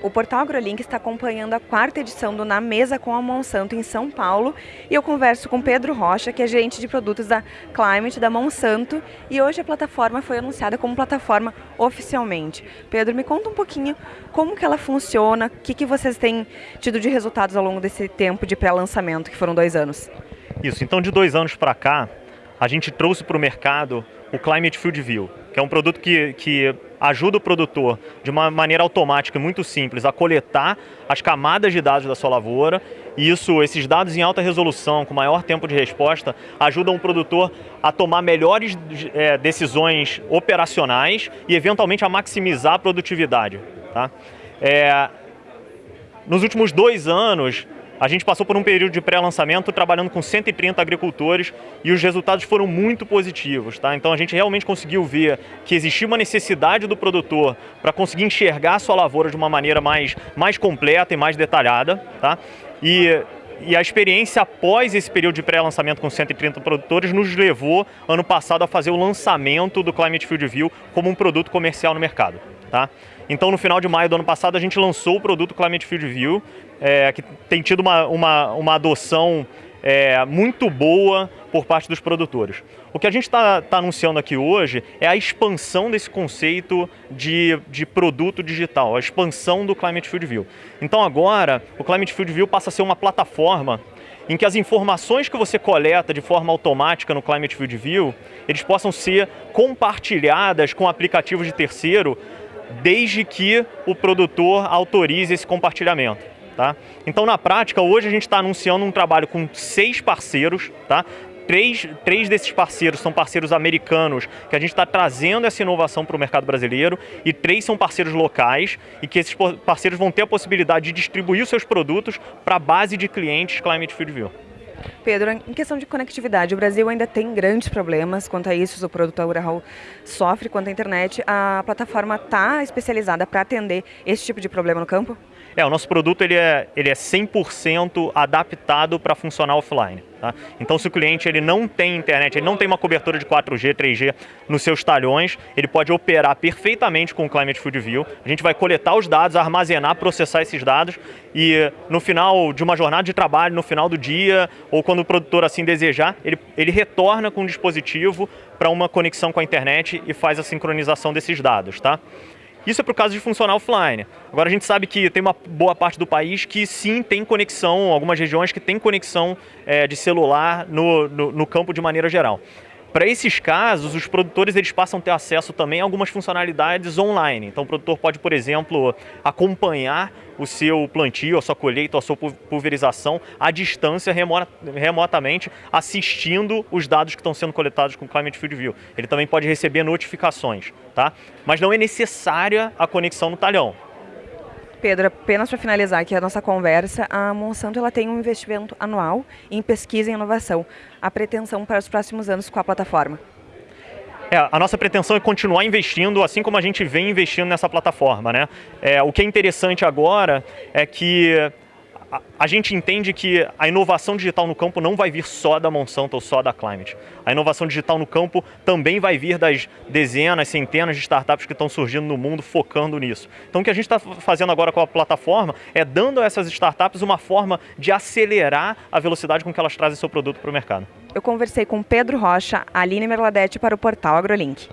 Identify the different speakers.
Speaker 1: O portal AgroLink está acompanhando a quarta edição do Na Mesa com a Monsanto em São Paulo e eu converso com Pedro Rocha, que é gerente de produtos da Climate, da Monsanto, e hoje a plataforma foi anunciada como plataforma oficialmente. Pedro, me conta um pouquinho como que ela funciona, o que, que vocês têm tido de resultados ao longo desse tempo de pré-lançamento, que foram dois anos.
Speaker 2: Isso, então de dois anos para cá, a gente trouxe para o mercado o Climate Field View, que é um produto que, que ajuda o produtor, de uma maneira automática e muito simples, a coletar as camadas de dados da sua lavoura. E isso, esses dados em alta resolução, com maior tempo de resposta, ajudam o produtor a tomar melhores é, decisões operacionais e, eventualmente, a maximizar a produtividade. Tá? É, nos últimos dois anos, a gente passou por um período de pré-lançamento trabalhando com 130 agricultores e os resultados foram muito positivos. Tá? Então a gente realmente conseguiu ver que existia uma necessidade do produtor para conseguir enxergar a sua lavoura de uma maneira mais, mais completa e mais detalhada. Tá? E e a experiência após esse período de pré-lançamento com 130 produtores nos levou, ano passado, a fazer o lançamento do Climate Field View como um produto comercial no mercado. Tá? Então, no final de maio do ano passado, a gente lançou o produto Climate Field View, é, que tem tido uma, uma, uma adoção é, muito boa por parte dos produtores. O que a gente está tá anunciando aqui hoje é a expansão desse conceito de, de produto digital, a expansão do Climate Field View. Então agora, o Climate Field View passa a ser uma plataforma em que as informações que você coleta de forma automática no Climate Field View, eles possam ser compartilhadas com aplicativos de terceiro, desde que o produtor autorize esse compartilhamento. Tá? Então, na prática, hoje a gente está anunciando um trabalho com seis parceiros, tá? Três, três desses parceiros são parceiros americanos, que a gente está trazendo essa inovação para o mercado brasileiro, e três são parceiros locais, e que esses parceiros vão ter a possibilidade de distribuir os seus produtos para a base de clientes Climate Field View.
Speaker 1: Pedro, em questão de conectividade, o Brasil ainda tem grandes problemas quanto a isso, o produtor rural sofre quanto à internet. A plataforma está especializada para atender esse tipo de problema no campo?
Speaker 2: É, o nosso produto ele é, ele é 100% adaptado para funcionar offline. Tá? Então, se o cliente ele não tem internet, ele não tem uma cobertura de 4G, 3G nos seus talhões, ele pode operar perfeitamente com o Climate Field View. A gente vai coletar os dados, armazenar, processar esses dados e no final de uma jornada de trabalho, no final do dia, ou quando o produtor assim desejar, ele, ele retorna com o dispositivo para uma conexão com a internet e faz a sincronização desses dados. Tá? Isso é o caso de funcionar offline. Agora a gente sabe que tem uma boa parte do país que sim tem conexão, algumas regiões que tem conexão é, de celular no, no, no campo de maneira geral. Para esses casos, os produtores eles passam a ter acesso também a algumas funcionalidades online. Então o produtor pode, por exemplo, acompanhar o seu plantio, a sua colheita, a sua pulverização à distância, remotamente, assistindo os dados que estão sendo coletados com o Climate Field View. Ele também pode receber notificações, tá? Mas não é necessária a conexão no talhão.
Speaker 1: Pedro, apenas para finalizar aqui a nossa conversa, a Monsanto ela tem um investimento anual em pesquisa e inovação. A pretensão para os próximos anos com a plataforma?
Speaker 2: É, a nossa pretensão é continuar investindo, assim como a gente vem investindo nessa plataforma. Né? É, o que é interessante agora é que a, gente entende que a inovação digital no campo não vai vir só da Monsanto ou só da Climate. A inovação digital no campo também vai vir das dezenas, centenas de startups que estão surgindo no mundo focando nisso. Então o que a gente está fazendo agora com a plataforma é dando a essas startups uma forma de acelerar a velocidade com que elas trazem seu produto para o mercado.
Speaker 1: Eu conversei com Pedro Rocha, Aline Merladete para o portal AgroLink.